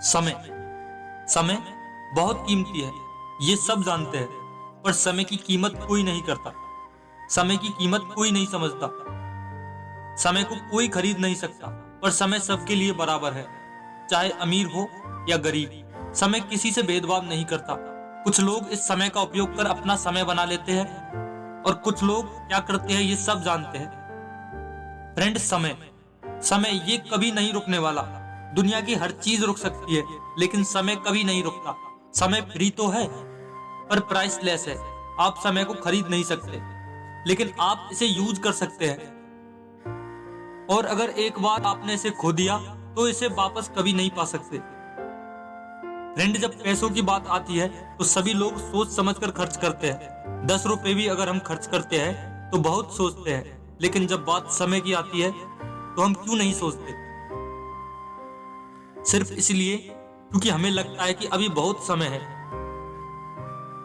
समय। समय बहुत कीमती है, ये सब जानते हैं, पर समय की कीमत कोई नहीं करता। समय की कीमत कोई नहीं समझता। समय को कोई खरीद नहीं सकता, पर समय सबके लिए बराबर है, चाहे अमीर हो या गरीब। समय किसी से भेदभाव नहीं करता। कुछ लोग इस समय का उपयोग कर अपना समय बना लेते हैं, और कुछ लोग क्या करते हैं, ये सब जानते हैं। फ्रेंड समय। समय ये कभी नहीं रुकने वाला। दुनिया की हर चीज़ रुक सकती है, लेकिन समय कभी नहीं रुकता। समय फ्री तो है, पर प्राइसलेस है। आप समय को खरीद नहीं सकते, लेकिन आप इसे यूज़ कर सकते हैं। और अगर एक बार आपने इसे खो दिया तो इसे वापस कभी नहीं पा सकते। फ्रेंड जब पैसों की बात आती है तो सभी लोग सोच समझकर खर्च करते हैं। दस रुपए भी अगर हम खर्च करते हैं तो बहुत सोचते हैं। लेकिन जब बात समय की आती है तो हम क्यों नहीं सोचते? सिर्फ़ इसलिए क्योंकि हमें लगता है कि अभी बहुत समय है।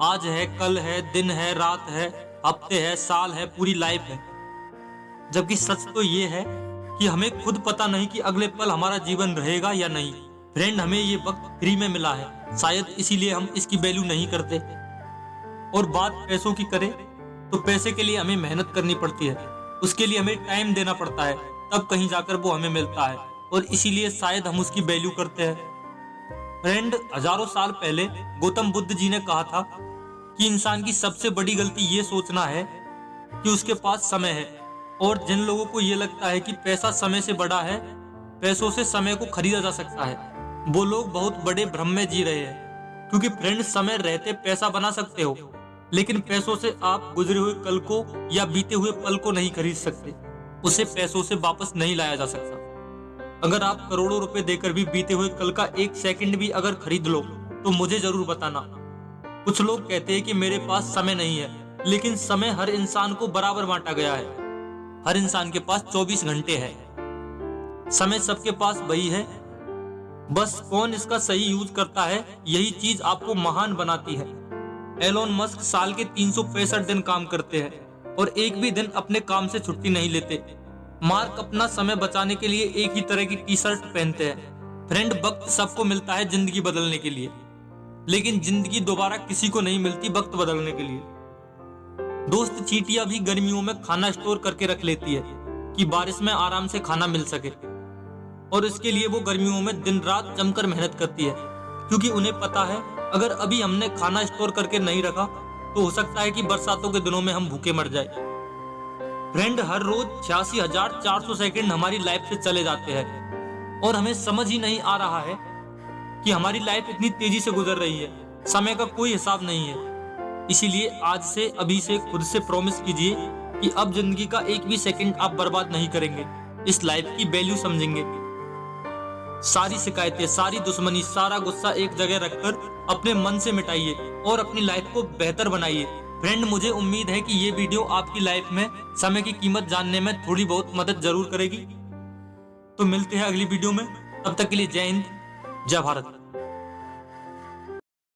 आज है, कल है, दिन है, रात है, हफ़्ते है, साल है, पूरी लाइफ है। जबकि सच तो ये है कि हमें खुद पता नहीं कि अगले पल हमारा जीवन रहेगा या नहीं। फ्रेंड हमें ये वक्त फ्री में मिला है। शायद इसीलिए हम इसकी वैल्यू नहीं करते। और बात पैसों की करें तो पैसे के लिए हमें मेहनत करनी पड़ती है। उसके लिए हमें टाइम देना पड़ता है। तब कहीं जाकर वो हमें मिलता है। और इसीलिए शायद हम उसकी वैल्यू करते हैं। फ्रेंड हज़ारों साल पहले गौतम बुद्ध जी ने कहा था कि इंसान की सबसे बड़ी गलती ये सोचना है कि उसके पास समय है। और जिन लोगों को ये लगता है कि पैसा समय से बड़ा है, पैसों से समय को खरीदा जा सकता है, वो लोग बहुत बड़े भ्रम में जी रहे हैं। क्योंकि फ्रेंड समय रहते पैसा बना सकते हो, लेकिन पैसों से आप गुजरे हुए कल को या बीते हुए पल को नहीं खरीद सकते। उसे पैसों से वापस नहीं लाया जा सकता। अगर आप करोड़ों रुपए देकर भी बीते हुए कल का एक सेकंड भी अगर खरीद लो तो मुझे ज़रूर बताना। कुछ लोग कहते हैं कि मेरे पास समय नहीं है, लेकिन समय हर इंसान को बराबर बांटा गया है। हर इंसान के पास 24 घंटे है। समय सबके पास वही है। बस कौन इसका सही यूज़ करता है, यही चीज़ आपको महान बनाती है। एलोन मस्क साल के तीन दिन काम करते हैं और एक भी दिन अपने काम से छुट्टी नहीं लेते। मार्क अपना समय बचाने के लिए एक ही तरह की टी शर्ट पहनते हैं। फ्रेंड, वक्त सबको मिलता है ज़िंदगी बदलने के लिए। लेकिन ज़िंदगी दोबारा किसी को नहीं मिलती वक्त बदलने के लिए। दोस्त चीटियाँ भी गर्मियों में खाना स्टोर करके रख लेती है कि बारिश में आराम से खाना मिल सके। और इसके लिए वो गर्मियों में दिन रात जमकर मेहनत करती है। क्योंकि उन्हें पता है, अगर अभी हमने खाना स्टोर करके नहीं रखा तो हो सकता है कि बरसातों के दिनों में हम भूखे मर जाए। फ्रेंड हर रोज छियासी हज़ार चार सौ सेकेंड हमारी लाइफ से चले जाते हैं। और हमें समझ ही नहीं आ रहा है कि हमारी लाइफ इतनी तेज़ी से गुजर रही है। समय का कोई हिसाब नहीं है। इसीलिए आज से, अभी से खुद से प्रॉमिस कीजिए कि अब ज़िंदगी का एक भी सेकंड आप बर्बाद नहीं करेंगे। इस लाइफ की वैल्यू समझेंगे। सारी शिकायतें, सारी दुश्मनी, सारा गुस्सा एक जगह रखकर अपने मन से मिटाइए और अपनी लाइफ को बेहतर बनाइए। फ्रेंड मुझे उम्मीद है कि ये वीडियो आपकी लाइफ में समय की कीमत जानने में थोड़ी बहुत मदद ज़रूर करेगी। तो मिलते हैं अगली वीडियो में। तब तक के लिए जय हिंद, जय भारत।